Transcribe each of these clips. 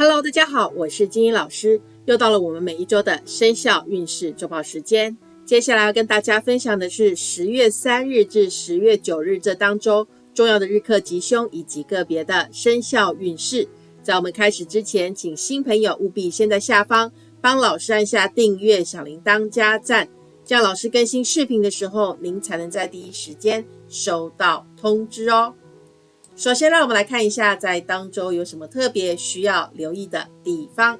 Hello，大家好，我是金英老师，又到了我们每一周的生肖运势周报时间。接下来要跟大家分享的是十月三日至十月九日这当中重要的日课吉凶以及个别的生肖运势。在我们开始之前，请新朋友务必先在下方帮老师按下订阅、小铃铛加赞，这样老师更新视频的时候，您才能在第一时间收到通知哦。首先，让我们来看一下在当周有什么特别需要留意的地方。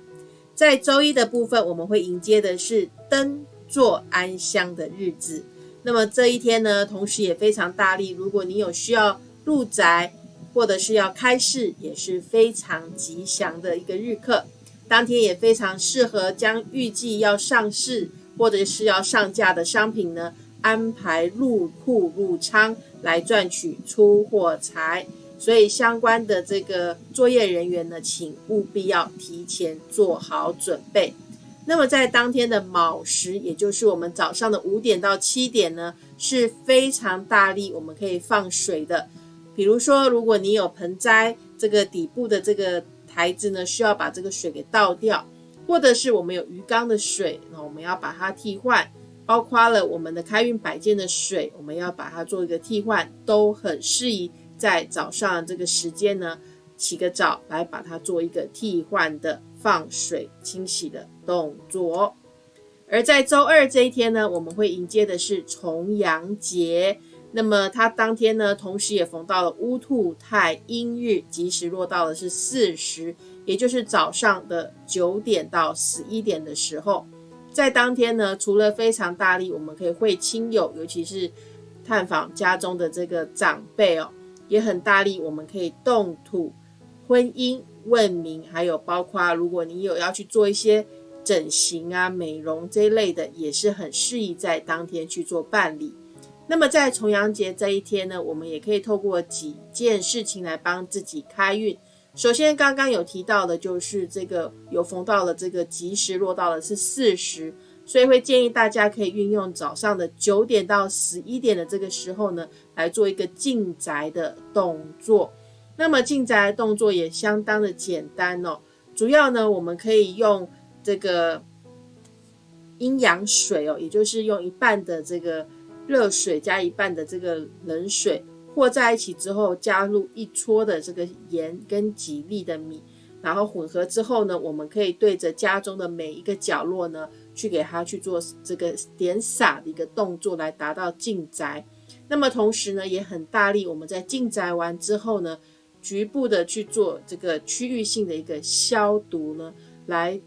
在周一的部分，我们会迎接的是灯座安乡的日子。那么这一天呢，同时也非常大力。如果你有需要入宅，或者是要开市，也是非常吉祥的一个日课。当天也非常适合将预计要上市或者是要上架的商品呢，安排入库入仓来赚取出货财。所以相关的这个作业人员呢，请务必要提前做好准备。那么在当天的卯时，也就是我们早上的五点到七点呢，是非常大力，我们可以放水的。比如说，如果你有盆栽，这个底部的这个台子呢，需要把这个水给倒掉，或者是我们有鱼缸的水，那我们要把它替换，包括了我们的开运摆件的水，我们要把它做一个替换，都很适宜。在早上这个时间呢，洗个澡来把它做一个替换的放水清洗的动作。而在周二这一天呢，我们会迎接的是重阳节。那么它当天呢，同时也逢到了乌兔太阴日，吉时落到的是巳时，也就是早上的九点到十一点的时候。在当天呢，除了非常大力，我们可以会亲友，尤其是探访家中的这个长辈哦。也很大力，我们可以动土、婚姻、问名，还有包括如果你有要去做一些整形啊、美容这一类的，也是很适宜在当天去做办理。那么在重阳节这一天呢，我们也可以透过几件事情来帮自己开运。首先，刚刚有提到的就是这个有逢到了这个吉时，落到了是巳时。所以会建议大家可以运用早上的九点到十一点的这个时候呢，来做一个进宅的动作。那么进宅的动作也相当的简单哦，主要呢我们可以用这个阴阳水哦，也就是用一半的这个热水加一半的这个冷水和在一起之后，加入一撮的这个盐跟几粒的米。然后混合之后呢，我们可以对着家中的每一个角落呢，去给它去做这个点洒的一个动作，来达到进宅。那么同时呢，也很大力，我们在进宅完之后呢，局部的去做这个区域性的一个消毒呢，来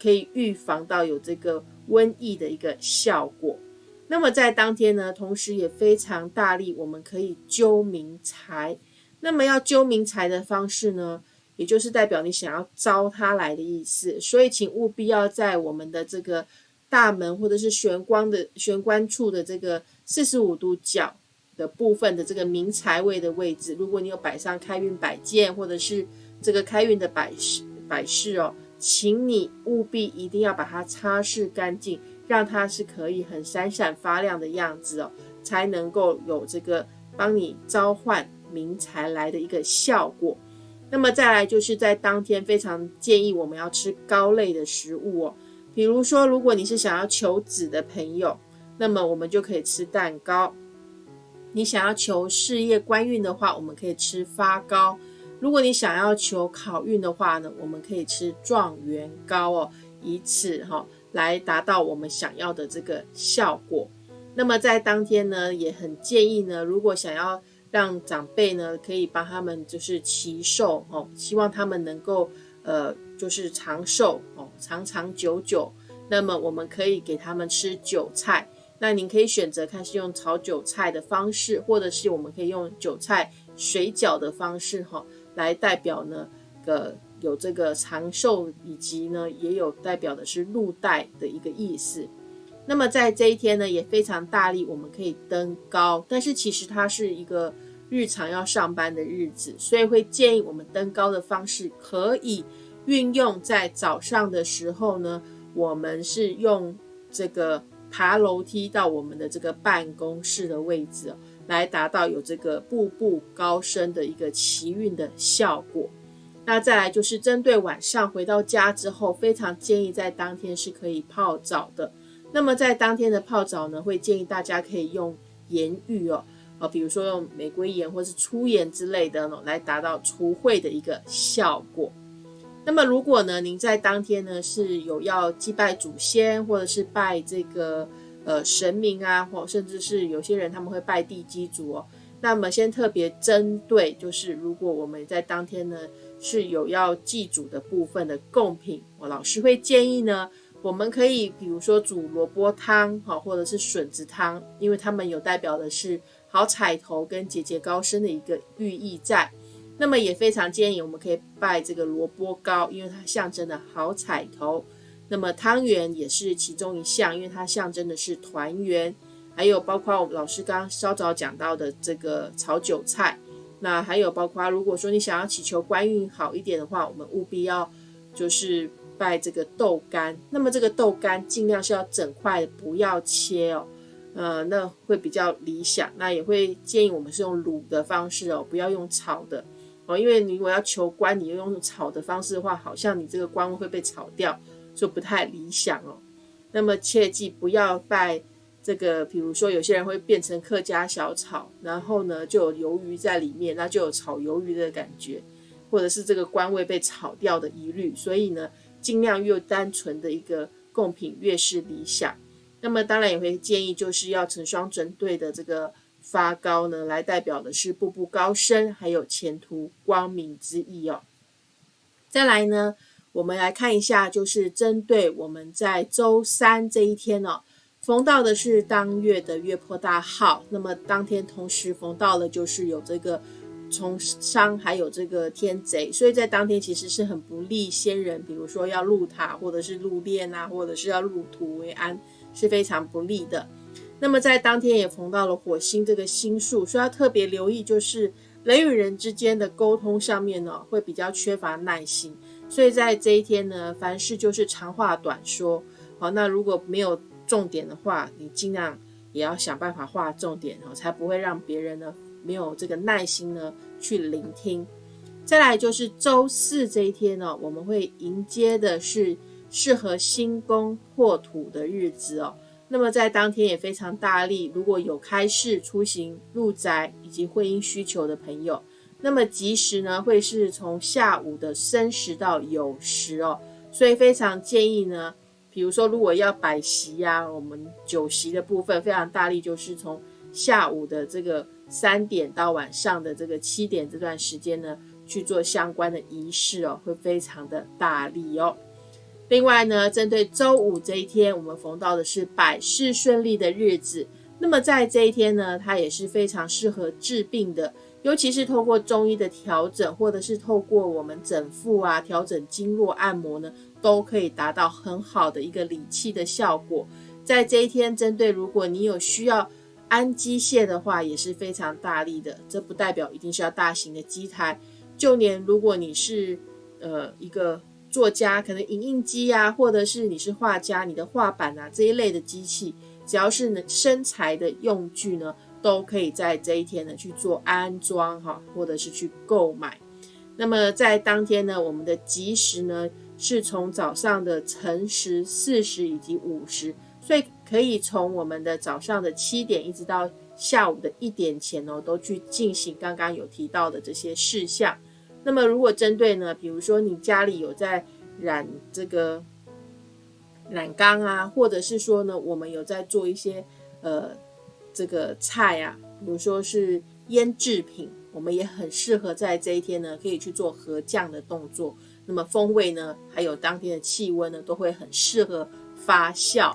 可以预防到有这个瘟疫的一个效果。那么在当天呢，同时也非常大力，我们可以揪明财。那么要揪明财的方式呢？也就是代表你想要招他来的意思，所以请务必要在我们的这个大门或者是玄关的玄关处的这个四十五度角的部分的这个明财位的位置，如果你有摆上开运摆件或者是这个开运的摆饰摆饰哦，请你务必一定要把它擦拭干净，让它是可以很闪闪发亮的样子哦，才能够有这个帮你召唤明财来的一个效果。那么再来就是在当天非常建议我们要吃高类的食物哦，比如说如果你是想要求子的朋友，那么我们就可以吃蛋糕；你想要求事业官运的话，我们可以吃发糕；如果你想要求考运的话呢，我们可以吃状元糕哦，以此哈来达到我们想要的这个效果。那么在当天呢，也很建议呢，如果想要让长辈呢可以帮他们就是祈寿哦，希望他们能够呃就是长寿哦，长长久久。那么我们可以给他们吃韭菜，那您可以选择看是用炒韭菜的方式，或者是我们可以用韭菜水饺的方式哈，来代表呢个有这个长寿，以及呢也有代表的是入袋的一个意思。那么在这一天呢，也非常大力，我们可以登高，但是其实它是一个。日常要上班的日子，所以会建议我们登高的方式可以运用在早上的时候呢。我们是用这个爬楼梯到我们的这个办公室的位置，来达到有这个步步高升的一个奇运的效果。那再来就是针对晚上回到家之后，非常建议在当天是可以泡澡的。那么在当天的泡澡呢，会建议大家可以用盐浴哦，呃，比如说用玫瑰盐或是粗盐之类的呢，来达到除秽的一个效果。那么如果呢，您在当天呢是有要祭拜祖先，或者是拜这个呃神明啊，或甚至是有些人他们会拜地基主哦。那么先特别针对，就是如果我们在当天呢是有要祭祖的部分的贡品，我老师会建议呢，我们可以比如说煮萝卜汤哈，或者是笋子汤，因为他们有代表的是好彩头跟节节高升的一个寓意在。那么也非常建议我们可以拜这个萝卜糕，因为它象征的好彩头。那么汤圆也是其中一项，因为它象征的是团圆。还有包括我们老师刚刚稍早讲到的这个炒韭菜。那还有包括如果说你想要祈求官运好一点的话，我们务必要就是拜这个豆干。那么这个豆干尽量是要整块的，不要切哦。呃，那会比较理想。那也会建议我们是用卤的方式哦，不要用炒的。哦，因为你如果要求官，你用炒的方式的话，好像你这个官位会被炒掉，就不太理想哦。那么切记不要拜这个，比如说有些人会变成客家小炒，然后呢就有鱿鱼在里面，那就有炒鱿鱼的感觉，或者是这个官位被炒掉的疑虑。所以呢，尽量越单纯的一个贡品越是理想。那么当然也会建议，就是要成双成对的这个。发高呢，来代表的是步步高升，还有前途光明之意哦。再来呢，我们来看一下，就是针对我们在周三这一天哦，逢到的是当月的月破大号，那么当天同时逢到了就是有这个从商，还有这个天贼，所以在当天其实是很不利仙人，比如说要入塔，或者是入殓啊，或者是要入土为安，是非常不利的。那么在当天也逢到了火星这个星数，所以要特别留意，就是人与人之间的沟通上面呢，会比较缺乏耐心。所以在这一天呢，凡事就是长话短说。好，那如果没有重点的话，你尽量也要想办法画重点哦，才不会让别人呢没有这个耐心呢去聆听。再来就是周四这一天呢，我们会迎接的是适合新宫破土的日子哦。那么在当天也非常大力，如果有开市、出行、入宅以及婚姻需求的朋友，那么吉时呢会是从下午的申时到酉时哦，所以非常建议呢，比如说如果要摆席呀，我们酒席的部分非常大力，就是从下午的这个三点到晚上的这个七点这段时间呢去做相关的仪式哦，会非常的大力哦。另外呢，针对周五这一天，我们逢到的是百事顺利的日子。那么在这一天呢，它也是非常适合治病的，尤其是透过中医的调整，或者是透过我们整腹啊、调整经络、按摩呢，都可以达到很好的一个理气的效果。在这一天，针对如果你有需要安机械的话，也是非常大力的。这不代表一定是要大型的机台，就连如果你是呃一个。作家可能影印机啊，或者是你是画家，你的画板啊这一类的机器，只要是能生财的用具呢，都可以在这一天呢去做安装哈，或者是去购买。那么在当天呢，我们的吉时呢是从早上的辰时、巳时以及午时，所以可以从我们的早上的七点一直到下午的一点前哦，都去进行刚刚有提到的这些事项。那么，如果针对呢，比如说你家里有在染这个染缸啊，或者是说呢，我们有在做一些呃这个菜啊，比如说是腌制品，我们也很适合在这一天呢，可以去做合酱的动作。那么风味呢，还有当天的气温呢，都会很适合发酵。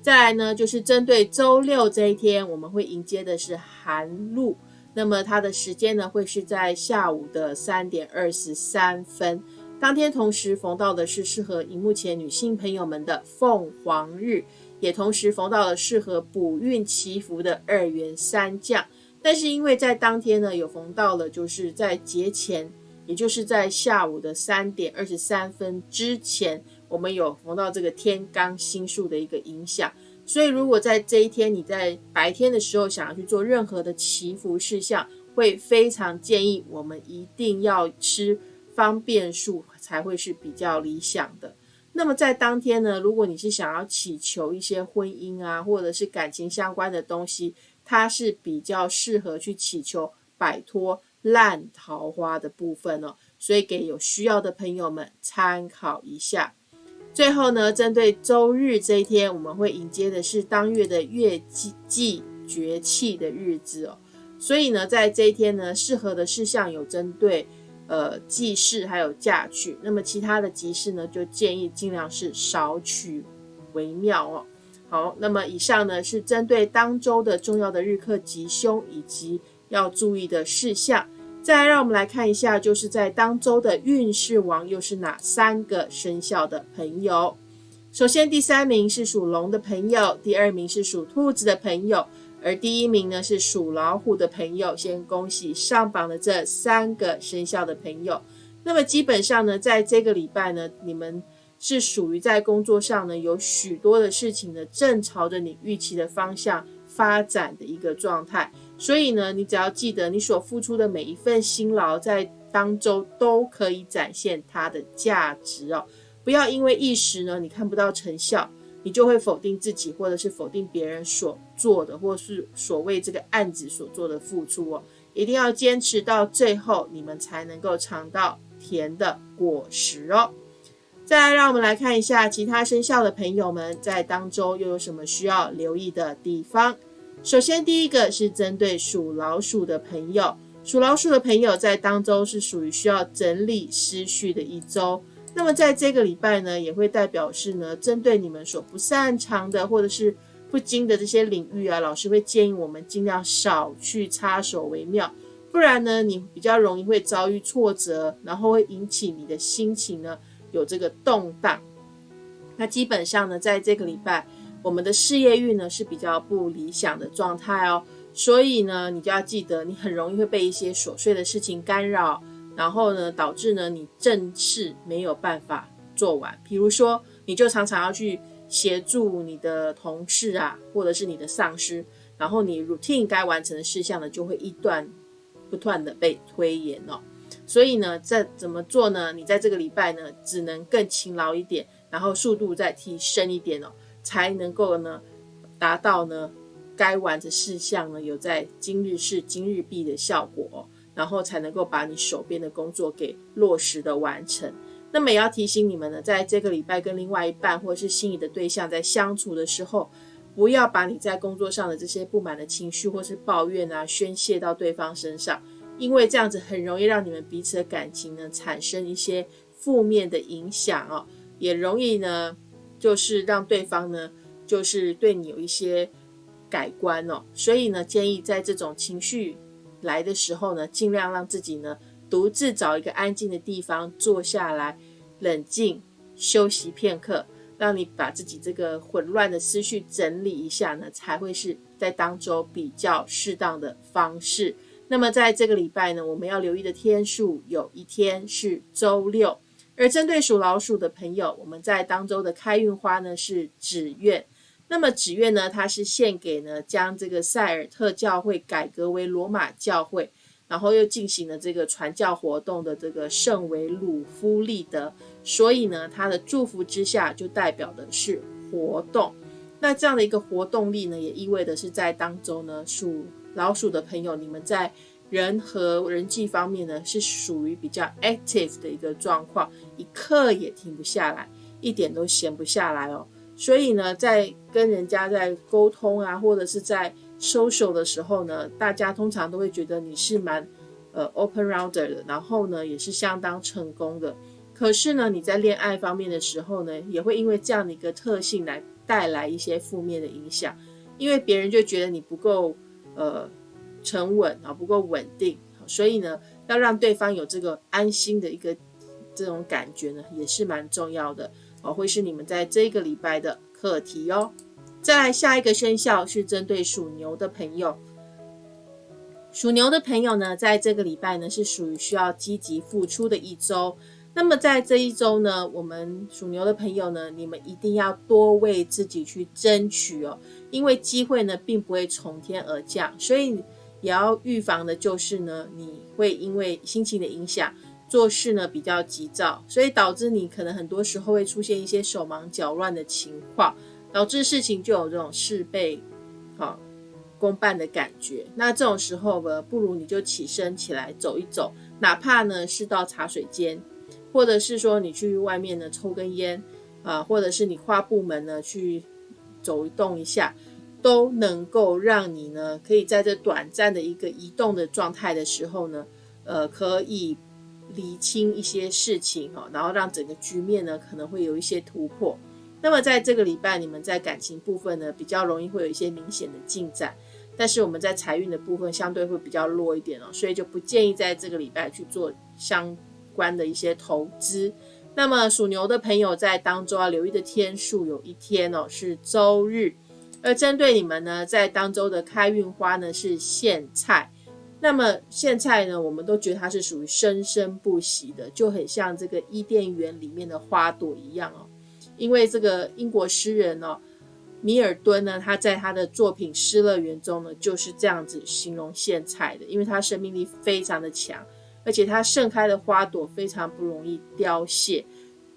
再来呢，就是针对周六这一天，我们会迎接的是寒露。那么它的时间呢，会是在下午的三点二十三分。当天同时逢到的是适合荧幕前女性朋友们的凤凰日，也同时逢到了适合补运祈福的二元三将。但是因为在当天呢，有逢到了就是在节前，也就是在下午的三点二十三分之前，我们有逢到这个天罡星数的一个影响。所以，如果在这一天你在白天的时候想要去做任何的祈福事项，会非常建议我们一定要吃方便数才会是比较理想的。那么在当天呢，如果你是想要祈求一些婚姻啊，或者是感情相关的东西，它是比较适合去祈求摆脱烂桃花的部分哦。所以给有需要的朋友们参考一下。最后呢，针对周日这一天，我们会迎接的是当月的月季季绝气的日子哦。所以呢，在这一天呢，适合的事项有针对呃祭祀还有嫁娶。那么其他的集市呢，就建议尽量是少取为妙哦。好，那么以上呢是针对当周的重要的日课吉凶以及要注意的事项。再来，让我们来看一下，就是在当周的运势王又是哪三个生肖的朋友？首先，第三名是属龙的朋友，第二名是属兔子的朋友，而第一名呢是属老虎的朋友。先恭喜上榜的这三个生肖的朋友。那么基本上呢，在这个礼拜呢，你们是属于在工作上呢有许多的事情呢正朝着你预期的方向发展的一个状态。所以呢，你只要记得，你所付出的每一份辛劳，在当周都可以展现它的价值哦。不要因为一时呢，你看不到成效，你就会否定自己，或者是否定别人所做的，或是所谓这个案子所做的付出哦。一定要坚持到最后，你们才能够尝到甜的果实哦。再来，让我们来看一下其他生肖的朋友们在当周又有什么需要留意的地方。首先，第一个是针对属老鼠的朋友，属老鼠的朋友在当周是属于需要整理思绪的一周。那么在这个礼拜呢，也会代表是呢，针对你们所不擅长的或者是不精的这些领域啊，老师会建议我们尽量少去插手为妙，不然呢，你比较容易会遭遇挫折，然后会引起你的心情呢有这个动荡。那基本上呢，在这个礼拜。我们的事业运呢是比较不理想的状态哦，所以呢，你就要记得，你很容易会被一些琐碎的事情干扰，然后呢，导致呢你正事没有办法做完。比如说，你就常常要去协助你的同事啊，或者是你的上司，然后你 routine 该完成的事项呢，就会一段不断的被推延哦。所以呢，这怎么做呢？你在这个礼拜呢，只能更勤劳一点，然后速度再提升一点哦。才能够呢达到呢该完的事项呢有在今日事今日毕的效果，然后才能够把你手边的工作给落实的完成。那么也要提醒你们呢，在这个礼拜跟另外一半或者是心仪的对象在相处的时候，不要把你在工作上的这些不满的情绪或是抱怨啊宣泄到对方身上，因为这样子很容易让你们彼此的感情呢产生一些负面的影响哦，也容易呢。就是让对方呢，就是对你有一些改观哦，所以呢，建议在这种情绪来的时候呢，尽量让自己呢独自找一个安静的地方坐下来，冷静休息片刻，让你把自己这个混乱的思绪整理一下呢，才会是在当中比较适当的方式。那么在这个礼拜呢，我们要留意的天数有一天是周六。而针对属老鼠的朋友，我们在当周的开运花呢是纸愿。那么纸愿呢，它是献给呢将这个塞尔特教会改革为罗马教会，然后又进行了这个传教活动的这个圣维鲁夫利德。所以呢，他的祝福之下就代表的是活动。那这样的一个活动力呢，也意味着是在当周呢属老鼠的朋友，你们在。人和人际方面呢，是属于比较 active 的一个状况，一刻也停不下来，一点都闲不下来哦。所以呢，在跟人家在沟通啊，或者是在 social 的时候呢，大家通常都会觉得你是蛮呃 open rounder 的，然后呢，也是相当成功的。可是呢，你在恋爱方面的时候呢，也会因为这样的一个特性来带来一些负面的影响，因为别人就觉得你不够呃。沉稳啊，不够稳定，所以呢，要让对方有这个安心的一个这种感觉呢，也是蛮重要的哦，会是你们在这个礼拜的课题哦。再来下一个生肖是针对属牛的朋友，属牛的朋友呢，在这个礼拜呢是属于需要积极付出的一周。那么在这一周呢，我们属牛的朋友呢，你们一定要多为自己去争取哦，因为机会呢并不会从天而降，所以。也要预防的就是呢，你会因为心情的影响，做事呢比较急躁，所以导致你可能很多时候会出现一些手忙脚乱的情况，导致事情就有这种事倍好功半的感觉。那这种时候呢，不如你就起身起来走一走，哪怕呢是到茶水间，或者是说你去外面呢抽根烟啊，或者是你跨部门呢去走动一下，都能够让你呢可以在这短暂的一个移动的状态的时候呢，呃，可以。理清一些事情哈，然后让整个局面呢可能会有一些突破。那么在这个礼拜，你们在感情部分呢比较容易会有一些明显的进展，但是我们在财运的部分相对会比较弱一点哦，所以就不建议在这个礼拜去做相关的一些投资。那么属牛的朋友在当中要留意的天数有一天哦是周日，而针对你们呢在当周的开运花呢是苋菜。那么苋菜呢，我们都觉得它是属于生生不息的，就很像这个伊甸园里面的花朵一样哦。因为这个英国诗人哦，米尔顿呢，他在他的作品《失乐园》中呢，就是这样子形容苋菜的，因为它生命力非常的强，而且它盛开的花朵非常不容易凋谢，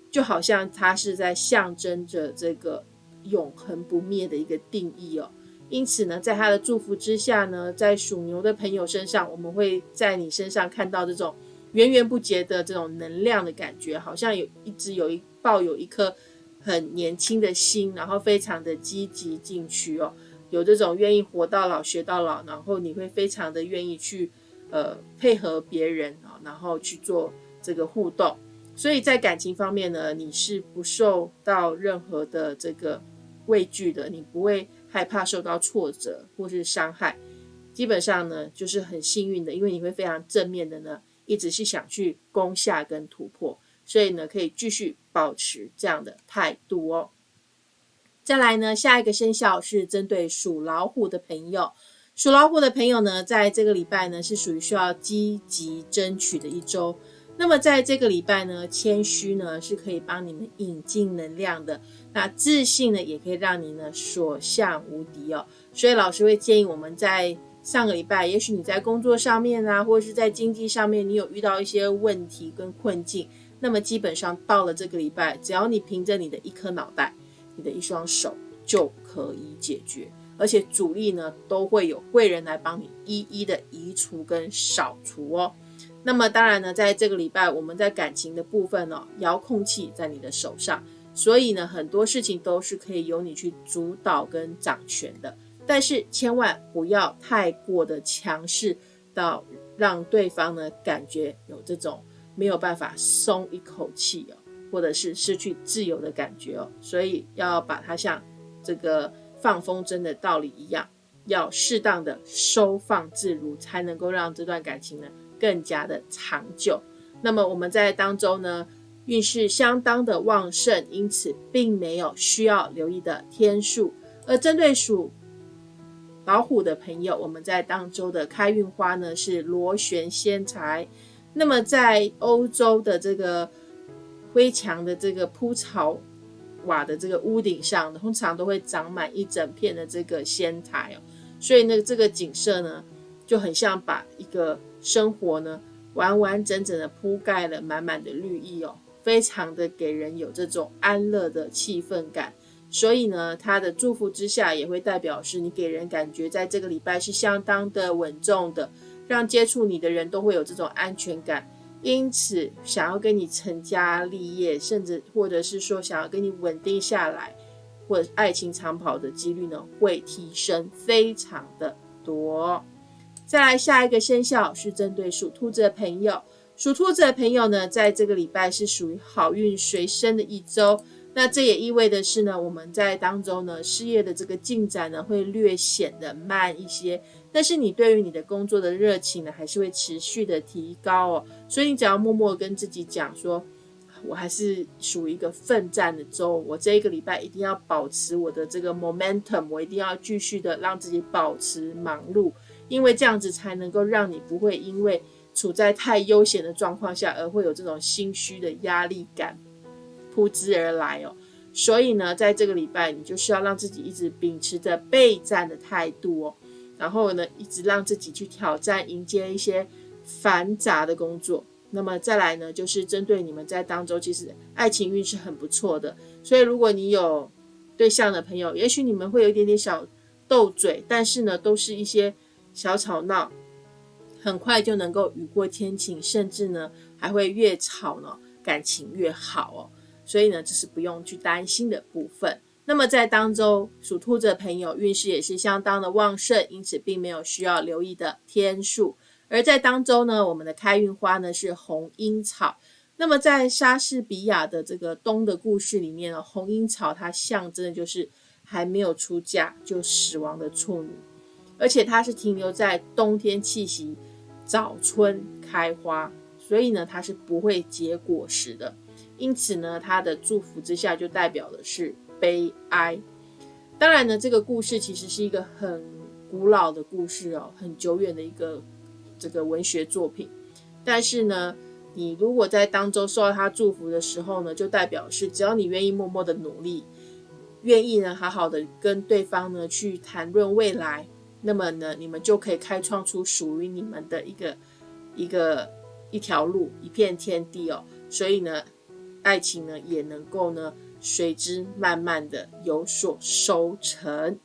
就好像它是在象征着这个永恒不灭的一个定义哦。因此呢，在他的祝福之下呢，在属牛的朋友身上，我们会在你身上看到这种源源不绝的这种能量的感觉，好像有一直有一抱有一颗很年轻的心，然后非常的积极进取哦，有这种愿意活到老学到老，然后你会非常的愿意去呃配合别人啊，然后去做这个互动，所以在感情方面呢，你是不受到任何的这个畏惧的，你不会。害怕受到挫折或是伤害，基本上呢就是很幸运的，因为你会非常正面的呢，一直是想去攻下跟突破，所以呢可以继续保持这样的态度哦。再来呢，下一个生肖是针对属老虎的朋友，属老虎的朋友呢，在这个礼拜呢是属于需要积极争取的一周。那么在这个礼拜呢，谦虚呢是可以帮你们引进能量的。那自信呢，也可以让你呢所向无敌哦。所以老师会建议我们在上个礼拜，也许你在工作上面啊，或者是在经济上面，你有遇到一些问题跟困境。那么基本上到了这个礼拜，只要你凭着你的一颗脑袋，你的一双手就可以解决，而且主力呢都会有贵人来帮你一一的移除跟扫除哦。那么当然呢，在这个礼拜，我们在感情的部分呢，遥控器在你的手上，所以呢，很多事情都是可以由你去主导跟掌权的。但是千万不要太过的强势，到让对方呢感觉有这种没有办法松一口气哦，或者是失去自由的感觉哦。所以要把它像这个放风筝的道理一样，要适当的收放自如，才能够让这段感情呢。更加的长久。那么我们在当中呢，运势相当的旺盛，因此并没有需要留意的天数。而针对属老虎的朋友，我们在当周的开运花呢是螺旋仙材。那么在欧洲的这个灰墙的这个铺草瓦的这个屋顶上，通常都会长满一整片的这个仙台哦。所以呢，这个景色呢就很像把一个。生活呢，完完整整的铺盖了满满的绿意哦，非常的给人有这种安乐的气氛感。所以呢，他的祝福之下，也会代表是你给人感觉在这个礼拜是相当的稳重的，让接触你的人都会有这种安全感。因此，想要跟你成家立业，甚至或者是说想要跟你稳定下来，或者爱情长跑的几率呢，会提升非常的多。再来下一个生肖是针对属兔子的朋友，属兔子的朋友呢，在这个礼拜是属于好运随身的一周。那这也意味的是呢，我们在当中呢，事业的这个进展呢，会略显得慢一些。但是你对于你的工作的热情呢，还是会持续的提高哦。所以你只要默默跟自己讲说，我还是属于一个奋战的周，我这一个礼拜一定要保持我的这个 momentum，我一定要继续的让自己保持忙碌。因为这样子才能够让你不会因为处在太悠闲的状况下而会有这种心虚的压力感扑之而来哦。所以呢，在这个礼拜，你就需要让自己一直秉持着备战的态度哦，然后呢，一直让自己去挑战、迎接一些繁杂的工作。那么再来呢，就是针对你们在当中，其实爱情运是很不错的。所以如果你有对象的朋友，也许你们会有一点点小斗嘴，但是呢，都是一些小吵闹，很快就能够雨过天晴，甚至呢，还会越吵呢，感情越好哦。所以呢，这是不用去担心的部分。那么在当中，属兔子的朋友运势也是相当的旺盛，因此并没有需要留意的天数。而在当中呢，我们的开运花呢是红樱草。那么在莎士比亚的这个冬的故事里面呢，红樱草它象征的就是还没有出嫁就死亡的处女，而且它是停留在冬天气息，早春开花，所以呢它是不会结果实的。因此呢，它的祝福之下就代表的是悲哀。当然呢，这个故事其实是一个很古老的故事哦，很久远的一个。这个文学作品，但是呢，你如果在当中受到他祝福的时候呢，就代表是只要你愿意默默的努力，愿意呢好好的跟对方呢去谈论未来，那么呢，你们就可以开创出属于你们的一个一个一条路，一片天地哦。所以呢，爱情呢也能够呢随之慢慢的有所收成。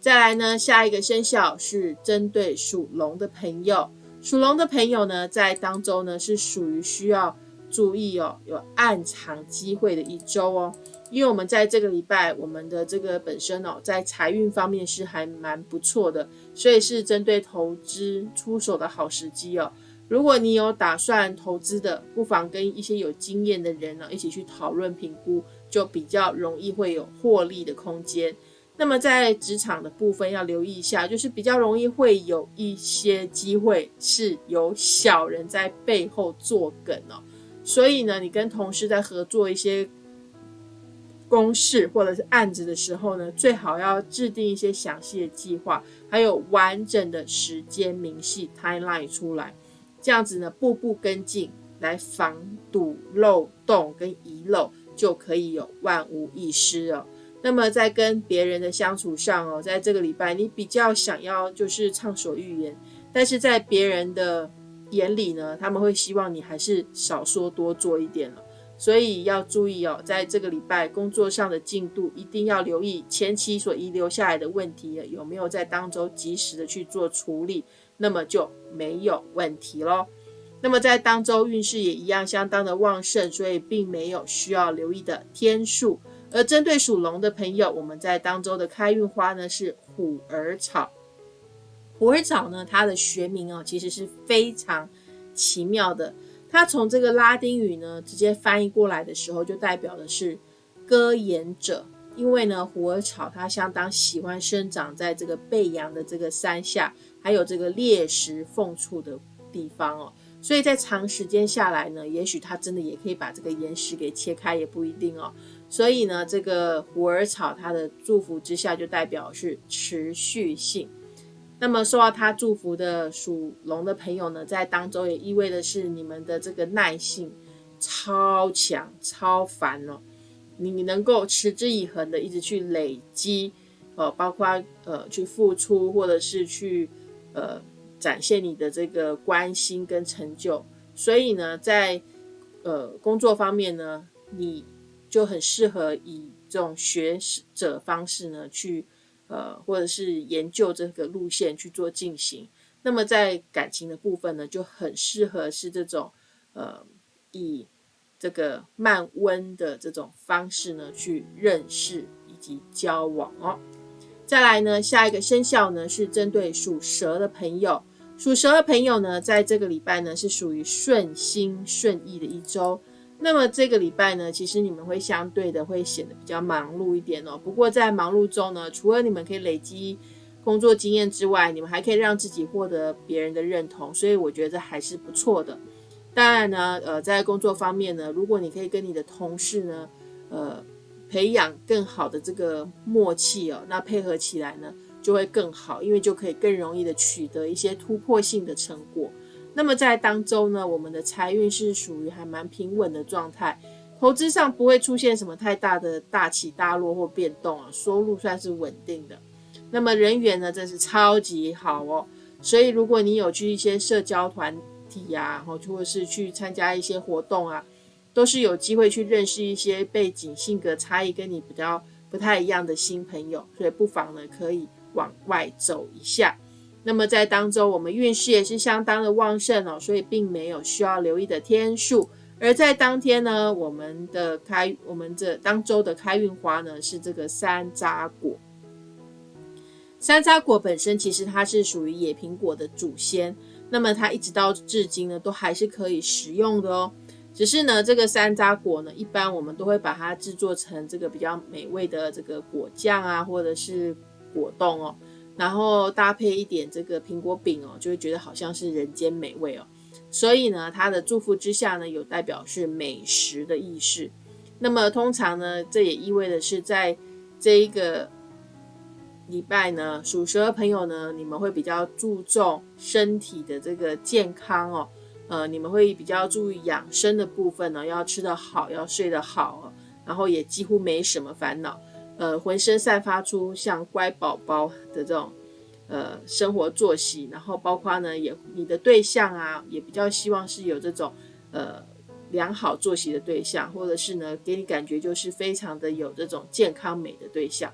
再来呢，下一个生肖是针对属龙的朋友。属龙的朋友呢，在当周呢是属于需要注意哦，有暗藏机会的一周哦。因为我们在这个礼拜，我们的这个本身哦，在财运方面是还蛮不错的，所以是针对投资出手的好时机哦。如果你有打算投资的，不妨跟一些有经验的人呢一起去讨论评估，就比较容易会有获利的空间。那么在职场的部分要留意一下，就是比较容易会有一些机会是有小人在背后做梗哦。所以呢，你跟同事在合作一些公事或者是案子的时候呢，最好要制定一些详细的计划，还有完整的时间明细 timeline 出来，这样子呢，步步跟进，来防堵漏洞跟遗漏，就可以有万无一失哦。那么在跟别人的相处上哦，在这个礼拜你比较想要就是畅所欲言，但是在别人的眼里呢，他们会希望你还是少说多做一点了。所以要注意哦，在这个礼拜工作上的进度一定要留意前期所遗留下来的问题有没有在当周及时的去做处理，那么就没有问题喽。那么在当周运势也一样相当的旺盛，所以并没有需要留意的天数。而针对属龙的朋友，我们在当周的开运花呢是虎耳草。虎耳草呢，它的学名哦，其实是非常奇妙的。它从这个拉丁语呢直接翻译过来的时候，就代表的是歌言者。因为呢，虎耳草它相当喜欢生长在这个背阳的这个山下，还有这个裂石缝处的地方哦。所以在长时间下来呢，也许它真的也可以把这个岩石给切开，也不一定哦。所以呢，这个虎耳草它的祝福之下，就代表是持续性。那么受到他祝福的属龙的朋友呢，在当中也意味的是你们的这个耐性超强、超凡哦。你你能够持之以恒的一直去累积，呃，包括呃去付出，或者是去呃展现你的这个关心跟成就。所以呢，在呃工作方面呢，你。就很适合以这种学者方式呢，去呃，或者是研究这个路线去做进行。那么在感情的部分呢，就很适合是这种呃，以这个慢温的这种方式呢去认识以及交往哦。再来呢，下一个生肖呢是针对属蛇的朋友，属蛇的朋友呢，在这个礼拜呢是属于顺心顺意的一周。那么这个礼拜呢，其实你们会相对的会显得比较忙碌一点哦。不过在忙碌中呢，除了你们可以累积工作经验之外，你们还可以让自己获得别人的认同，所以我觉得还是不错的。当然呢，呃，在工作方面呢，如果你可以跟你的同事呢，呃，培养更好的这个默契哦，那配合起来呢就会更好，因为就可以更容易的取得一些突破性的成果。那么在当周呢，我们的财运是属于还蛮平稳的状态，投资上不会出现什么太大的大起大落或变动啊，收入算是稳定的。那么人缘呢，真是超级好哦。所以如果你有去一些社交团体呀，或或者是去参加一些活动啊，都是有机会去认识一些背景、性格差异跟你比较不太一样的新朋友，所以不妨呢可以往外走一下。那么在当中，我们运势也是相当的旺盛哦，所以并没有需要留意的天数。而在当天呢，我们的开我们这当周的开运花呢是这个山楂果。山楂果本身其实它是属于野苹果的祖先，那么它一直到至今呢都还是可以食用的哦。只是呢，这个山楂果呢，一般我们都会把它制作成这个比较美味的这个果酱啊，或者是果冻哦，然后搭配一点这个苹果饼哦，就会觉得好像是人间美味哦。所以呢，它的祝福之下呢，有代表是美食的意识。那么通常呢，这也意味的是在这一个礼拜呢，属蛇的朋友呢，你们会比较注重身体的这个健康哦。呃，你们会比较注意养生的部分呢，要吃得好，要睡得好，然后也几乎没什么烦恼。呃，浑身散发出像乖宝宝的这种。呃，生活作息，然后包括呢，也你的对象啊，也比较希望是有这种呃良好作息的对象，或者是呢，给你感觉就是非常的有这种健康美的对象。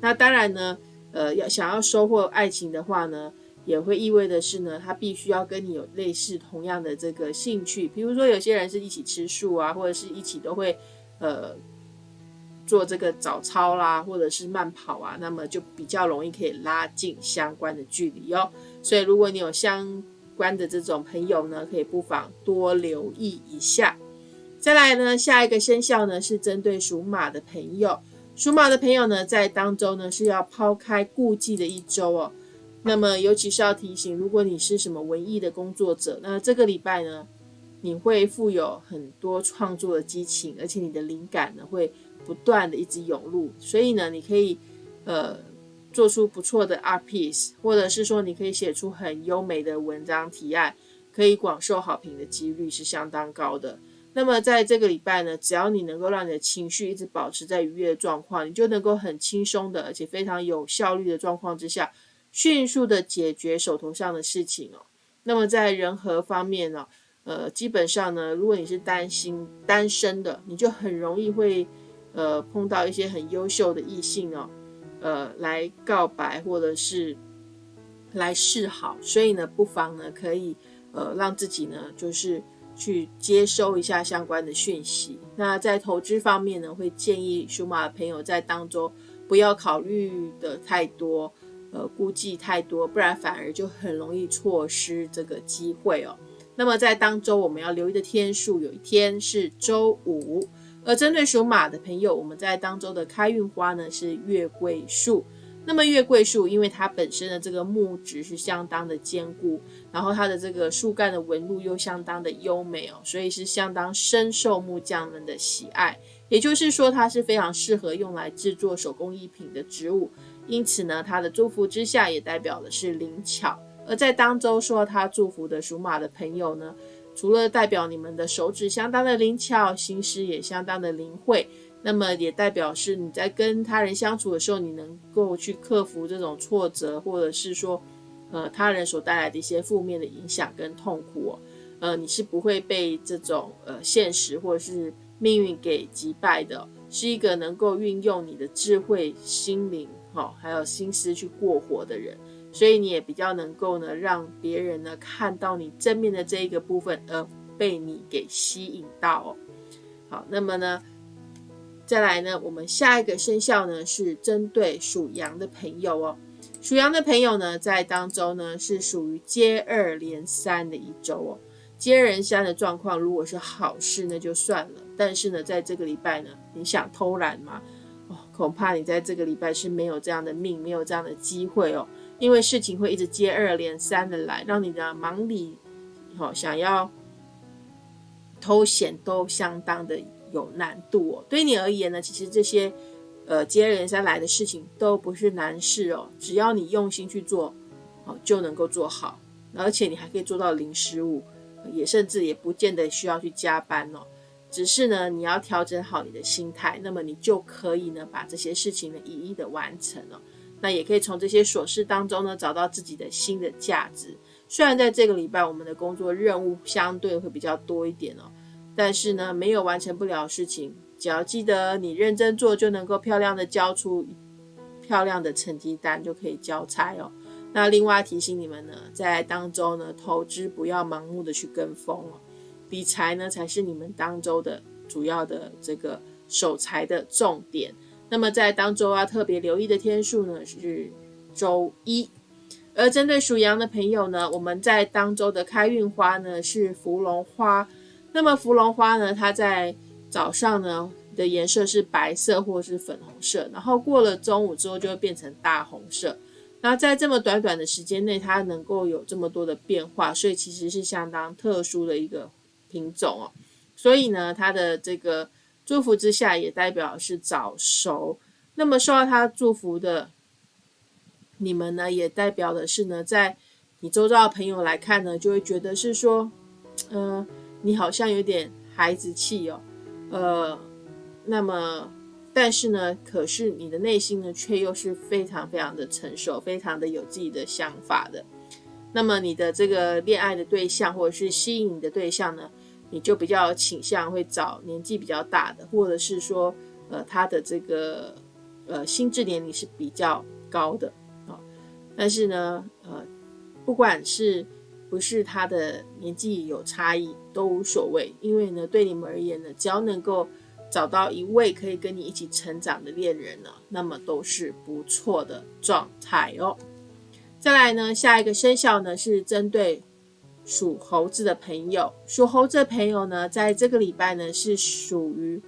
那当然呢，呃，要想要收获爱情的话呢，也会意味的是呢，他必须要跟你有类似同样的这个兴趣，比如说有些人是一起吃素啊，或者是一起都会呃。做这个早操啦，或者是慢跑啊，那么就比较容易可以拉近相关的距离哦。所以如果你有相关的这种朋友呢，可以不妨多留意一下。再来呢，下一个生肖呢是针对属马的朋友，属马的朋友呢在当周呢是要抛开顾忌的一周哦。那么尤其是要提醒，如果你是什么文艺的工作者，那这个礼拜呢，你会富有很多创作的激情，而且你的灵感呢会。不断的一直涌入，所以呢，你可以呃做出不错的 art piece，或者是说你可以写出很优美的文章提案，可以广受好评的几率是相当高的。那么在这个礼拜呢，只要你能够让你的情绪一直保持在愉悦的状况，你就能够很轻松的，而且非常有效率的状况之下，迅速的解决手头上的事情哦。那么在人和方面呢，呃，基本上呢，如果你是担心单身的，你就很容易会。呃，碰到一些很优秀的异性哦，呃，来告白或者是来示好，所以呢，不妨呢可以呃让自己呢就是去接收一下相关的讯息。那在投资方面呢，会建议属马的朋友在当中不要考虑的太多，呃，估计太多，不然反而就很容易错失这个机会哦。那么在当周我们要留意的天数，有一天是周五。而针对属马的朋友，我们在当周的开运花呢是月桂树。那么月桂树，因为它本身的这个木质是相当的坚固，然后它的这个树干的纹路又相当的优美哦，所以是相当深受木匠们的喜爱。也就是说，它是非常适合用来制作手工艺品的植物。因此呢，它的祝福之下也代表的是灵巧。而在当周说他祝福的属马的朋友呢？除了代表你们的手指相当的灵巧，心思也相当的灵慧，那么也代表是你在跟他人相处的时候，你能够去克服这种挫折，或者是说，呃，他人所带来的一些负面的影响跟痛苦，呃，你是不会被这种呃现实或者是命运给击败的，是一个能够运用你的智慧、心灵，哈，还有心思去过活的人。所以你也比较能够呢，让别人呢看到你正面的这一个部分，而被你给吸引到哦。好，那么呢，再来呢，我们下一个生肖呢是针对属羊的朋友哦。属羊的朋友呢，在当中呢是属于接二连三的一周哦。接二连三的状况，如果是好事那就算了，但是呢，在这个礼拜呢，你想偷懒吗？哦，恐怕你在这个礼拜是没有这样的命，没有这样的机会哦。因为事情会一直接二连三的来，让你的忙里，好想要偷闲都相当的有难度哦。对你而言呢，其实这些呃接二连三来的事情都不是难事哦，只要你用心去做，哦就能够做好，而且你还可以做到零失误，也甚至也不见得需要去加班哦。只是呢，你要调整好你的心态，那么你就可以呢把这些事情呢一一的完成了。那也可以从这些琐事当中呢，找到自己的新的价值。虽然在这个礼拜我们的工作任务相对会比较多一点哦，但是呢，没有完成不了的事情，只要记得你认真做，就能够漂亮的交出漂亮的成绩单，就可以交差哦。那另外提醒你们呢，在当周呢，投资不要盲目的去跟风哦，理财呢才是你们当周的主要的这个守财的重点。那么在当周要特别留意的天数呢是周一。而针对属羊的朋友呢，我们在当周的开运花呢是芙蓉花。那么芙蓉花呢，它在早上呢的颜色是白色或是粉红色，然后过了中午之后就会变成大红色。那在这么短短的时间内，它能够有这么多的变化，所以其实是相当特殊的一个品种哦。所以呢，它的这个祝福之下，也代表是早熟。那么受到他祝福的。你们呢，也代表的是呢，在你周遭的朋友来看呢，就会觉得是说，呃，你好像有点孩子气哦，呃，那么，但是呢，可是你的内心呢，却又是非常非常的成熟，非常的有自己的想法的。那么你的这个恋爱的对象或者是吸引你的对象呢，你就比较倾向会找年纪比较大的，或者是说，呃，他的这个呃心智年龄是比较高的啊。但是呢，呃，不管是不是他的年纪有差异都无所谓，因为呢，对你们而言呢，只要能够找到一位可以跟你一起成长的恋人呢，那么都是不错的状态哦。再来呢，下一个生肖呢是针对属猴子的朋友，属猴子的朋友呢，在这个礼拜呢是属于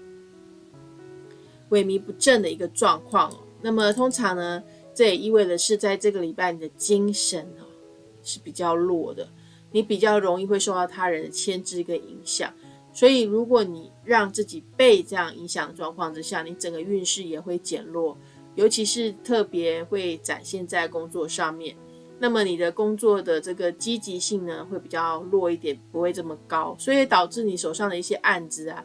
萎靡不振的一个状况哦。那么通常呢。这也意味着是在这个礼拜，你的精神哦是比较弱的，你比较容易会受到他人的牵制跟影响。所以，如果你让自己被这样影响状况之下，你整个运势也会减弱，尤其是特别会展现在工作上面。那么，你的工作的这个积极性呢，会比较弱一点，不会这么高，所以导致你手上的一些案子啊，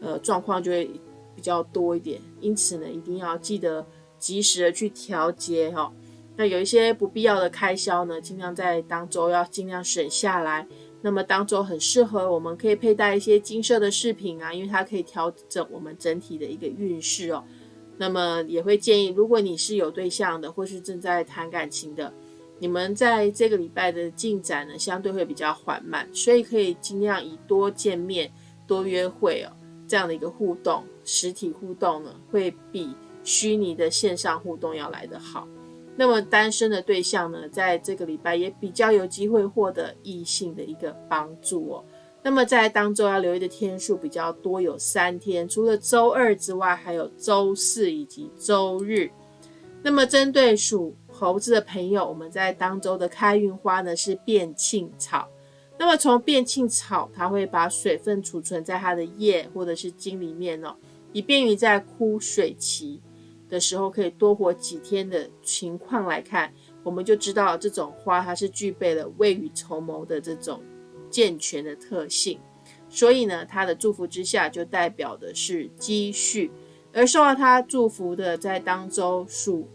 呃，状况就会比较多一点。因此呢，一定要记得。及时的去调节哈，那有一些不必要的开销呢，尽量在当周要尽量省下来。那么当周很适合我们可以佩戴一些金色的饰品啊，因为它可以调整我们整体的一个运势哦。那么也会建议，如果你是有对象的，或是正在谈感情的，你们在这个礼拜的进展呢，相对会比较缓慢，所以可以尽量以多见面、多约会哦这样的一个互动，实体互动呢，会比。虚拟的线上互动要来得好，那么单身的对象呢，在这个礼拜也比较有机会获得异性的一个帮助哦。那么在当周要留意的天数比较多，有三天，除了周二之外，还有周四以及周日。那么针对属猴子的朋友，我们在当周的开运花呢是变庆草。那么从变庆草，它会把水分储存在它的叶或者是茎里面哦，以便于在枯水期。的时候可以多活几天的情况来看，我们就知道这种花它是具备了未雨绸缪的这种健全的特性，所以呢，它的祝福之下就代表的是积蓄，而受到它祝福的在当周属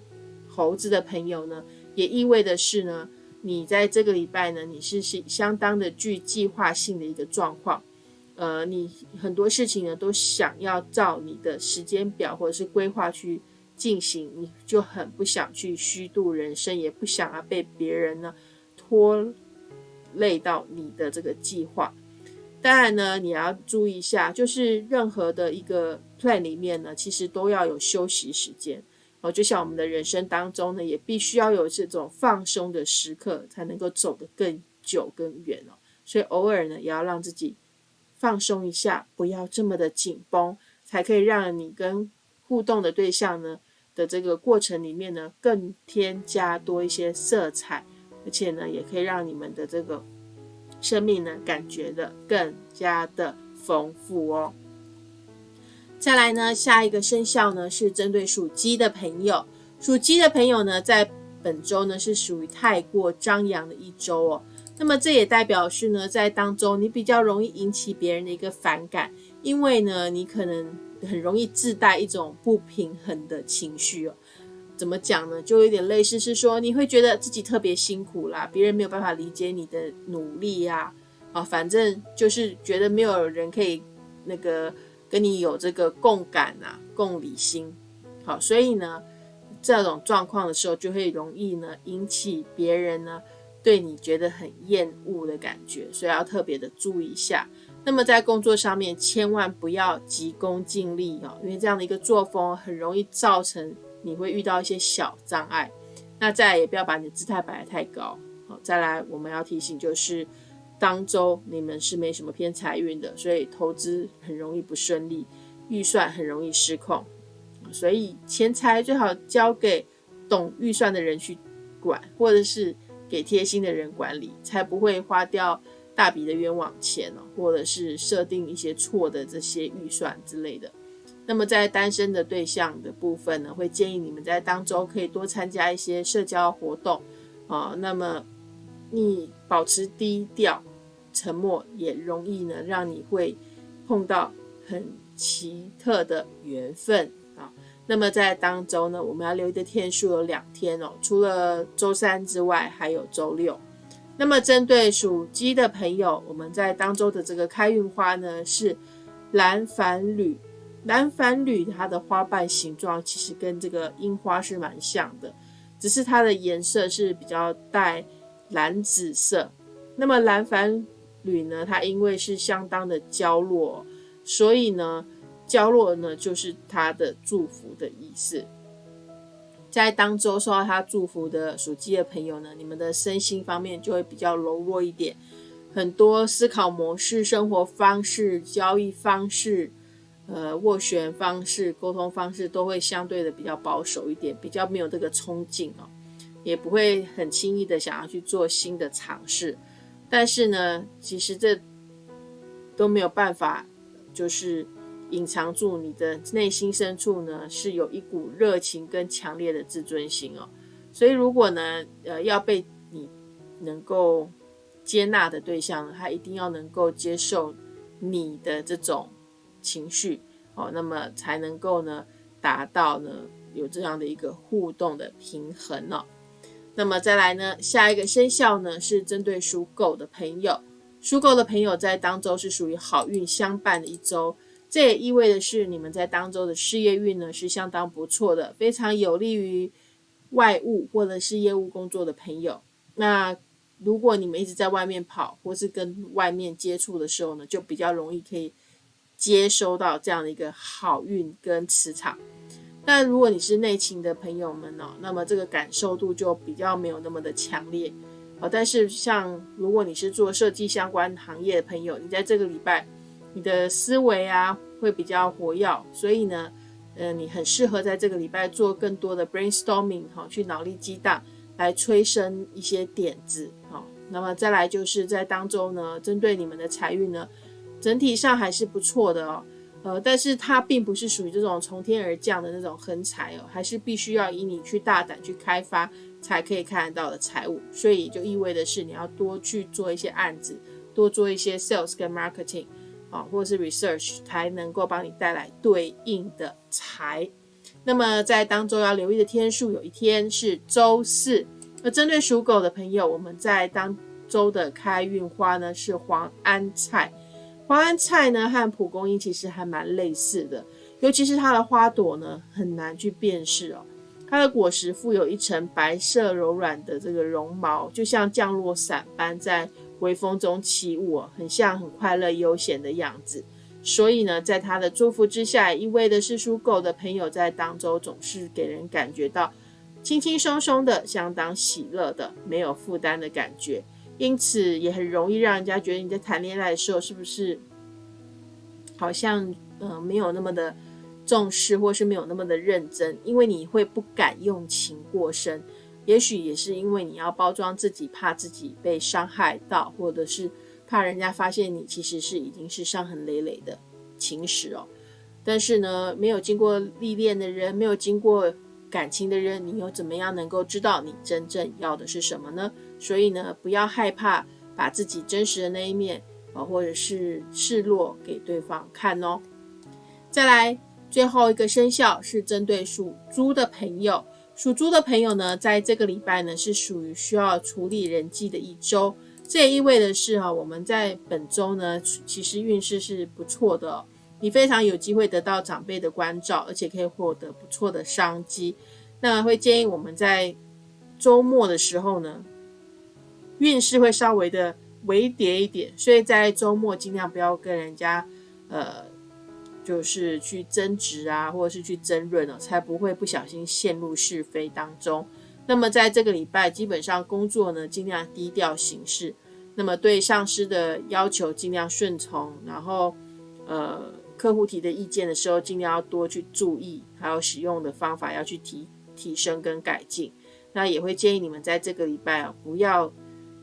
猴子的朋友呢，也意味的是呢，你在这个礼拜呢，你是是相当的具计划性的一个状况，呃，你很多事情呢都想要照你的时间表或者是规划去。进行，你就很不想去虚度人生，也不想要被别人呢拖累到你的这个计划。当然呢，你要注意一下，就是任何的一个 plan 里面呢，其实都要有休息时间哦。就像我们的人生当中呢，也必须要有这种放松的时刻，才能够走得更久更远哦。所以偶尔呢，也要让自己放松一下，不要这么的紧绷，才可以让你跟互动的对象呢。的这个过程里面呢，更添加多一些色彩，而且呢，也可以让你们的这个生命呢，感觉的更加的丰富哦。再来呢，下一个生肖呢是针对属鸡的朋友，属鸡的朋友呢，在本周呢是属于太过张扬的一周哦。那么这也代表是呢，在当中你比较容易引起别人的一个反感，因为呢，你可能。很容易自带一种不平衡的情绪哦，怎么讲呢？就有点类似是说，你会觉得自己特别辛苦啦，别人没有办法理解你的努力呀，啊，反正就是觉得没有人可以那个跟你有这个共感啊、共理心。好，所以呢，这种状况的时候，就会容易呢引起别人呢对你觉得很厌恶的感觉，所以要特别的注意一下。那么在工作上面，千万不要急功近利哦，因为这样的一个作风很容易造成。你会遇到一些小障碍，那再来也不要把你的姿态摆得太高。好，再来我们要提醒就是，当周你们是没什么偏财运的，所以投资很容易不顺利，预算很容易失控。所以钱财最好交给懂预算的人去管，或者是给贴心的人管理，才不会花掉大笔的冤枉钱哦，或者是设定一些错的这些预算之类的。那么在单身的对象的部分呢，会建议你们在当周可以多参加一些社交活动啊。那么你保持低调、沉默，也容易呢让你会碰到很奇特的缘分啊。那么在当周呢，我们要留意的天数有两天哦，除了周三之外，还有周六。那么针对属鸡的朋友，我们在当周的这个开运花呢是蓝矾铝。蓝矾铝它的花瓣形状其实跟这个樱花是蛮像的，只是它的颜色是比较带蓝紫色。那么蓝矾铝呢，它因为是相当的娇弱，所以呢，娇弱呢就是它的祝福的意思。在当周受到它祝福的属鸡的朋友呢，你们的身心方面就会比较柔弱一点，很多思考模式、生活方式、交易方式。呃，斡旋方式、沟通方式都会相对的比较保守一点，比较没有这个冲劲哦，也不会很轻易的想要去做新的尝试。但是呢，其实这都没有办法，就是隐藏住你的内心深处呢，是有一股热情跟强烈的自尊心哦。所以，如果呢，呃，要被你能够接纳的对象，他一定要能够接受你的这种。情绪哦，那么才能够呢达到呢有这样的一个互动的平衡哦。那么再来呢，下一个生肖呢是针对属狗的朋友，属狗的朋友在当周是属于好运相伴的一周，这也意味的是你们在当周的事业运呢是相当不错的，非常有利于外务或者是业务工作的朋友。那如果你们一直在外面跑或是跟外面接触的时候呢，就比较容易可以。接收到这样的一个好运跟磁场，但如果你是内勤的朋友们哦，那么这个感受度就比较没有那么的强烈哦。但是像如果你是做设计相关行业的朋友，你在这个礼拜，你的思维啊会比较活跃，所以呢，呃，你很适合在这个礼拜做更多的 brainstorming 哈，去脑力激荡来催生一些点子好，那么再来就是在当中呢，针对你们的财运呢。整体上还是不错的哦，呃，但是它并不是属于这种从天而降的那种横财哦，还是必须要以你去大胆去开发才可以看得到的财务，所以就意味的是你要多去做一些案子，多做一些 sales 跟 marketing 啊，或者是 research 才能够帮你带来对应的财。那么在当中要留意的天数，有一天是周四。那针对属狗的朋友，我们在当周的开运花呢是黄安菜。黄安菜呢和蒲公英其实还蛮类似的，尤其是它的花朵呢很难去辨识哦。它的果实附有一层白色柔软的这个绒毛，就像降落伞般在微风中起舞，很像很快乐悠闲的样子。所以呢，在它的祝福之下，意味的是属狗的朋友在当中总是给人感觉到轻轻松松的，相当喜乐的，没有负担的感觉。因此也很容易让人家觉得你在谈恋爱的时候是不是好像呃没有那么的重视，或是没有那么的认真，因为你会不敢用情过深。也许也是因为你要包装自己，怕自己被伤害到，或者是怕人家发现你其实是已经是伤痕累累的情史哦。但是呢，没有经过历练的人，没有经过。感情的人，你又怎么样能够知道你真正要的是什么呢？所以呢，不要害怕把自己真实的那一面啊，或者是示弱给对方看哦。再来，最后一个生肖是针对属猪的朋友，属猪的朋友呢，在这个礼拜呢，是属于需要处理人际的一周。这也意味的是哈，我们在本周呢，其实运势是不错的，你非常有机会得到长辈的关照，而且可以获得不错的商机。那会建议我们在周末的时候呢，运势会稍微的微跌一点，所以在周末尽量不要跟人家呃，就是去争执啊，或者是去争论哦，才不会不小心陷入是非当中。那么在这个礼拜，基本上工作呢，尽量低调行事。那么对上司的要求尽量顺从，然后呃客户提的意见的时候，尽量要多去注意，还有使用的方法要去提提升跟改进。那也会建议你们在这个礼拜啊，不要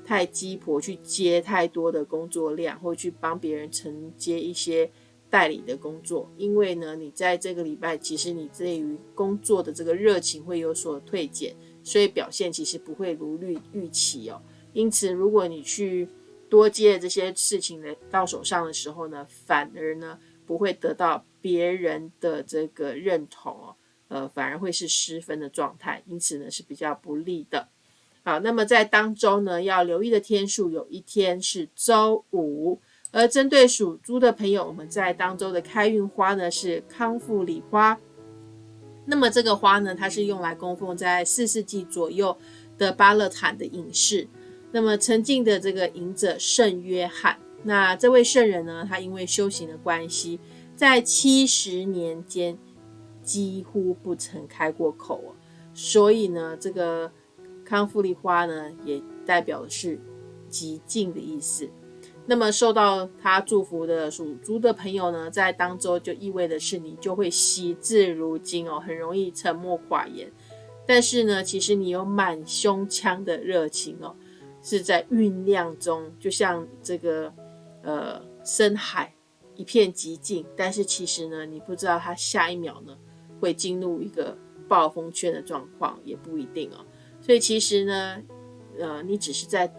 太鸡婆去接太多的工作量，或去帮别人承接一些代理的工作，因为呢，你在这个礼拜其实你对于工作的这个热情会有所退减。所以表现其实不会如预预期哦。因此，如果你去多接这些事情的到手上的时候呢，反而呢不会得到别人的这个认同哦，呃，反而会是失分的状态。因此呢是比较不利的。好，那么在当周呢要留意的天数，有一天是周五。而针对属猪的朋友，我们在当周的开运花呢是康复礼花。那么这个花呢，它是用来供奉在四世纪左右的巴勒坦的隐士。那么曾经的这个隐者圣约翰，那这位圣人呢，他因为修行的关系，在七十年间几乎不曾开过口哦。所以呢，这个康复利花呢，也代表的是极静的意思。那么受到他祝福的属猪的朋友呢，在当周就意味的是你就会惜字如金哦，很容易沉默寡言。但是呢，其实你有满胸腔的热情哦，是在酝酿中，就像这个呃深海一片寂静。但是其实呢，你不知道它下一秒呢会进入一个暴风圈的状况，也不一定哦。所以其实呢，呃，你只是在。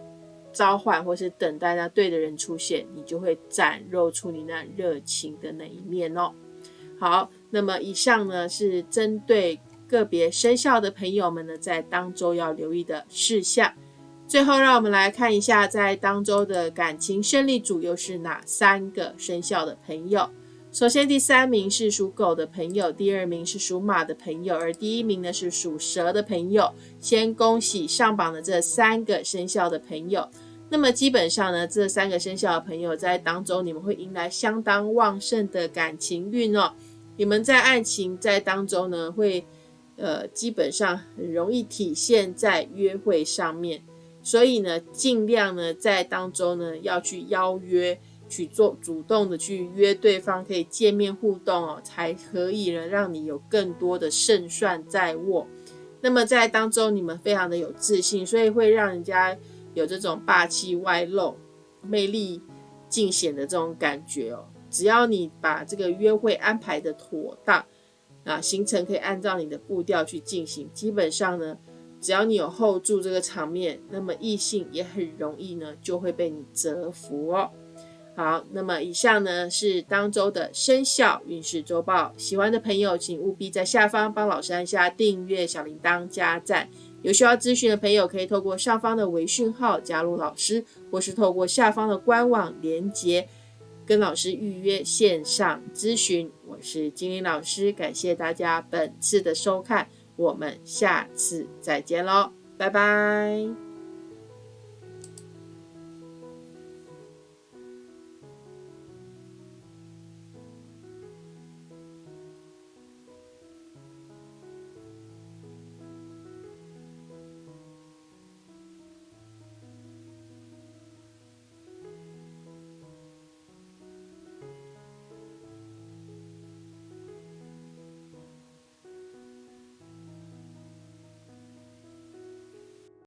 召唤或是等待那对的人出现，你就会展露出你那热情的那一面哦。好，那么以上呢是针对个别生肖的朋友们呢，在当周要留意的事项。最后，让我们来看一下，在当周的感情胜利组又是哪三个生肖的朋友。首先，第三名是属狗的朋友，第二名是属马的朋友，而第一名呢是属蛇的朋友。先恭喜上榜的这三个生肖的朋友。那么基本上呢，这三个生肖的朋友在当中，你们会迎来相当旺盛的感情运哦。你们在爱情在当中呢，会呃基本上很容易体现在约会上面，所以呢，尽量呢在当中呢要去邀约。去做主动的去约对方，可以见面互动哦，才可以呢，让你有更多的胜算在握。那么在当中，你们非常的有自信，所以会让人家有这种霸气外露、魅力尽显的这种感觉哦。只要你把这个约会安排的妥当啊，行程可以按照你的步调去进行，基本上呢，只要你有 hold 住这个场面，那么异性也很容易呢，就会被你折服哦。好，那么以上呢是当周的生肖运势周报。喜欢的朋友，请务必在下方帮老师按下订阅、小铃铛、加赞。有需要咨询的朋友，可以透过上方的微讯号加入老师，或是透过下方的官网连接跟老师预约线上咨询。我是金玲老师，感谢大家本次的收看，我们下次再见喽，拜拜。